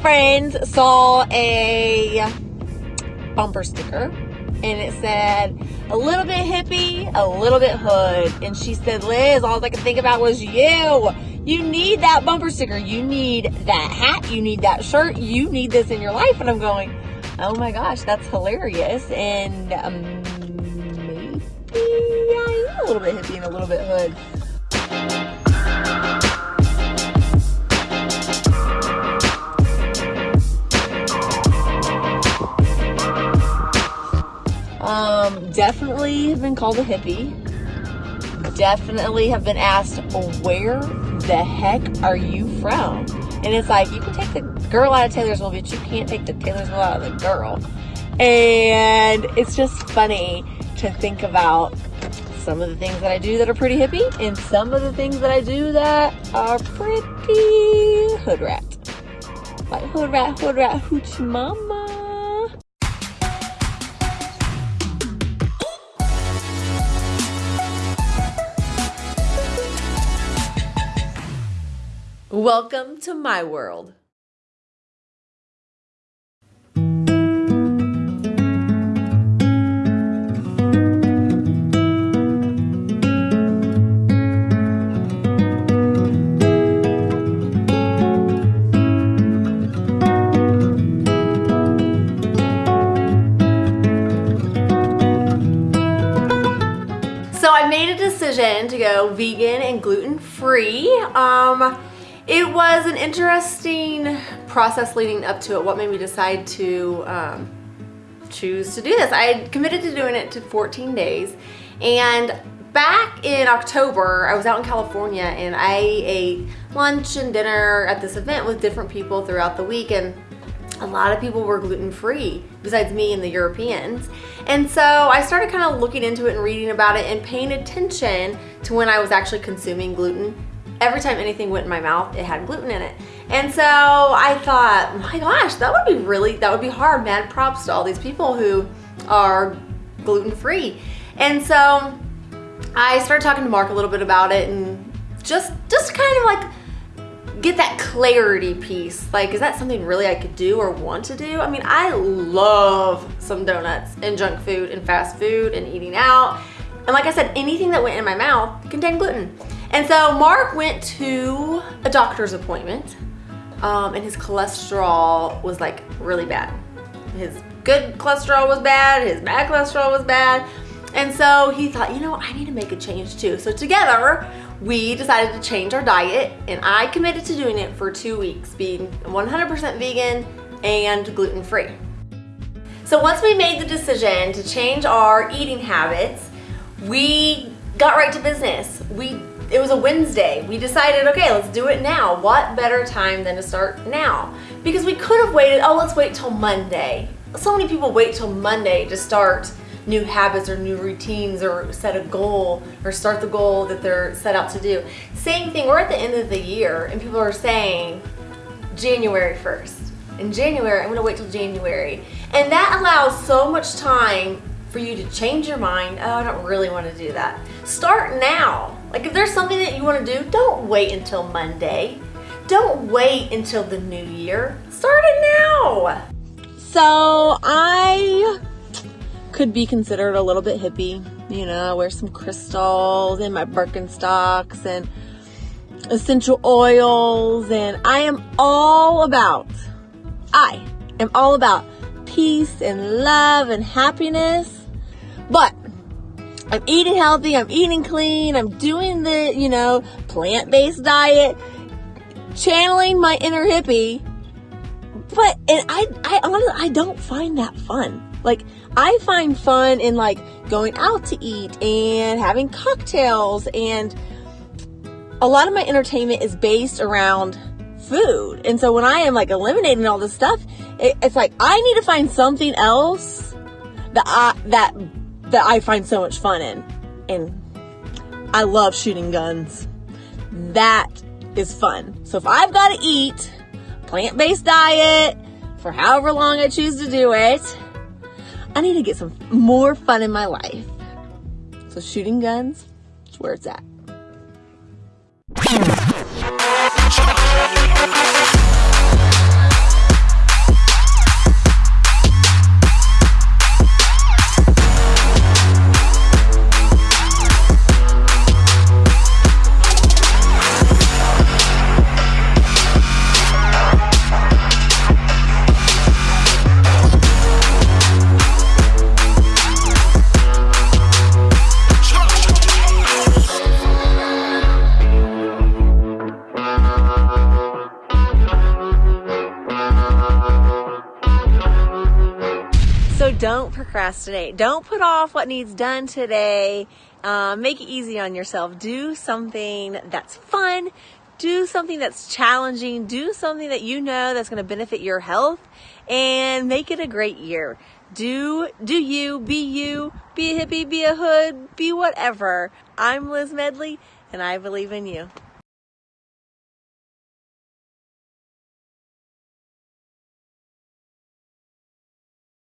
friend saw a bumper sticker and it said a little bit hippie, a little bit hood. And she said, Liz, all I could think about was you. You need that bumper sticker. You need that hat. You need that shirt. You need this in your life. And I'm going, oh my gosh, that's hilarious. And um, maybe I am a little bit hippie and a little bit hood. Definitely have been called a hippie. Definitely have been asked, where the heck are you from? And it's like, you can take the girl out of Taylorsville, but you can't take the Taylorsville out of the girl. And it's just funny to think about some of the things that I do that are pretty hippie and some of the things that I do that are pretty hood rat. Like hood rat, hood rat, hoochie mama. Welcome to my world. So I made a decision to go vegan and gluten free. Um, it was an interesting process leading up to it. What made me decide to um, choose to do this? I committed to doing it to 14 days and back in October, I was out in California and I ate lunch and dinner at this event with different people throughout the week and a lot of people were gluten-free besides me and the Europeans. And so I started kind of looking into it and reading about it and paying attention to when I was actually consuming gluten every time anything went in my mouth, it had gluten in it. And so I thought, my gosh, that would be really, that would be hard. Mad props to all these people who are gluten-free. And so I started talking to Mark a little bit about it and just, just kind of like get that clarity piece. Like, is that something really I could do or want to do? I mean, I love some donuts and junk food and fast food and eating out. And like I said, anything that went in my mouth contained gluten. And so Mark went to a doctor's appointment um, and his cholesterol was like really bad. His good cholesterol was bad, his bad cholesterol was bad. And so he thought, you know, I need to make a change too. So together, we decided to change our diet and I committed to doing it for two weeks, being 100% vegan and gluten-free. So once we made the decision to change our eating habits, we got right to business. We it was a Wednesday. We decided, okay, let's do it now. What better time than to start now? Because we could have waited, oh, let's wait till Monday. So many people wait till Monday to start new habits or new routines or set a goal or start the goal that they're set out to do. Same thing, we're at the end of the year and people are saying January 1st. In January, I'm gonna wait till January. And that allows so much time for you to change your mind. Oh, I don't really wanna do that. Start now. Like if there's something that you wanna do, don't wait until Monday. Don't wait until the new year. Start it now. So I could be considered a little bit hippie. You know, I wear some crystals and my Birkenstocks and essential oils and I am all about, I am all about peace and love and happiness. But I'm eating healthy, I'm eating clean, I'm doing the, you know, plant-based diet, channeling my inner hippie. But, and I, I honestly, I don't find that fun. Like, I find fun in like going out to eat and having cocktails and a lot of my entertainment is based around food. And so when I am like eliminating all this stuff, it, it's like I need to find something else that I, that that I find so much fun in. And I love shooting guns. That is fun. So if I've got to eat plant-based diet for however long I choose to do it, I need to get some more fun in my life. So shooting guns is where it's at. Don't procrastinate. Don't put off what needs done today. Uh, make it easy on yourself. Do something that's fun. Do something that's challenging. Do something that you know that's going to benefit your health and make it a great year. Do, do you, be you, be a hippie, be a hood, be whatever. I'm Liz Medley and I believe in you.